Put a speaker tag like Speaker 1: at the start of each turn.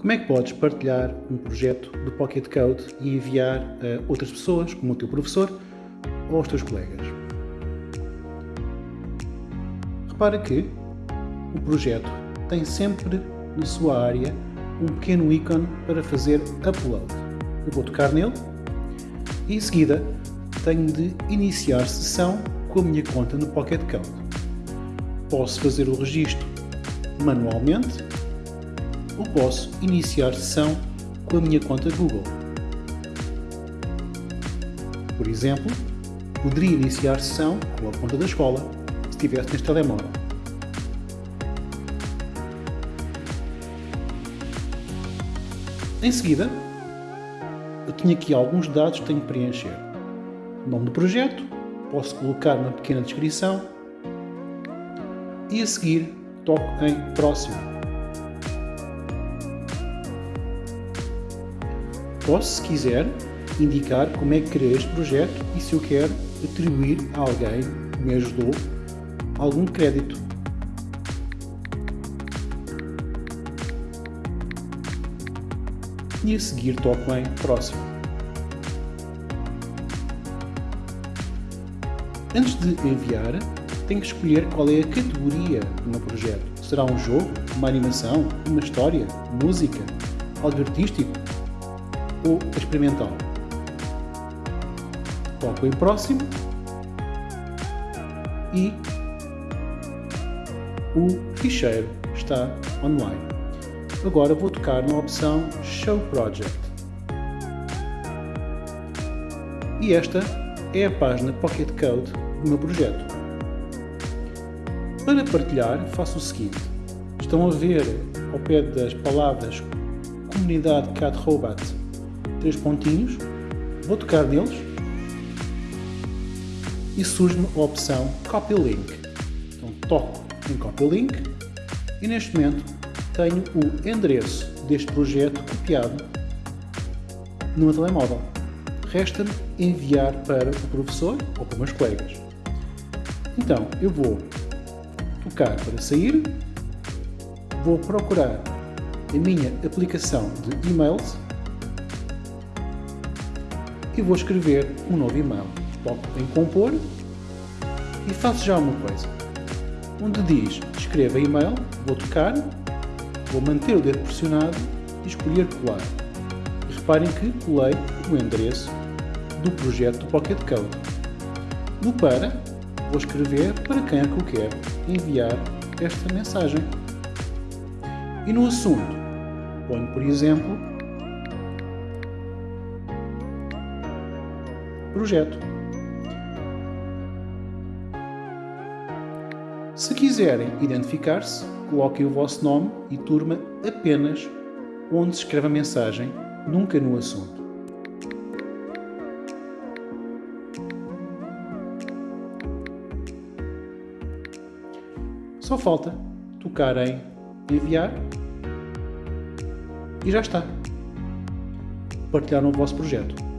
Speaker 1: Como é que podes partilhar um projeto do Pocket Code e enviar a outras pessoas, como o teu professor ou aos teus colegas? Repara que o projeto tem sempre na sua área um pequeno ícone para fazer upload. Eu vou tocar nele e em seguida tenho de iniciar sessão com a minha conta no Pocket Code. Posso fazer o registro manualmente ou posso iniciar sessão com a minha conta Google. Por exemplo, poderia iniciar sessão com a conta da escola, se estivesse neste telemóvel. Em seguida, eu tenho aqui alguns dados que tenho que preencher. nome do projeto, posso colocar uma pequena descrição e a seguir toco em próximo. Posso, se quiser, indicar como é que criei este projeto e se eu quero atribuir a alguém que me ajudou algum crédito. E a seguir toco em próximo. Antes de enviar, tenho que escolher qual é a categoria do meu projeto. Será um jogo, uma animação, uma história, música, algo artístico ou experimental. Toco em próximo e o ficheiro está online. Agora vou tocar na opção Show Project. E esta é a página Pocket Code do meu projeto. Para partilhar, faço o seguinte. Estão a ver ao pé das palavras Comunidade Cat Robot três pontinhos, vou tocar neles e surge-me a opção Copy Link. Então toco em Copy Link e neste momento tenho o endereço deste projeto copiado no meu telemóvel. Resta-me enviar para o professor ou para os meus colegas. Então, eu vou tocar para sair, vou procurar a minha aplicação de e-mails e vou escrever um novo e-mail. Toco em compor e faço já uma coisa. Onde diz escreva e-mail, vou tocar, vou manter o dedo pressionado e escolher colar. E reparem que colei o endereço do projeto do Pocket Code. No para, vou escrever para quem é que eu quero enviar esta mensagem. E no assunto, ponho, por exemplo, projeto. Se quiserem identificar-se, coloquem o vosso nome e turma apenas onde se escreve a mensagem, nunca no assunto. Só falta tocar em enviar e já está. Partilharam o vosso projeto.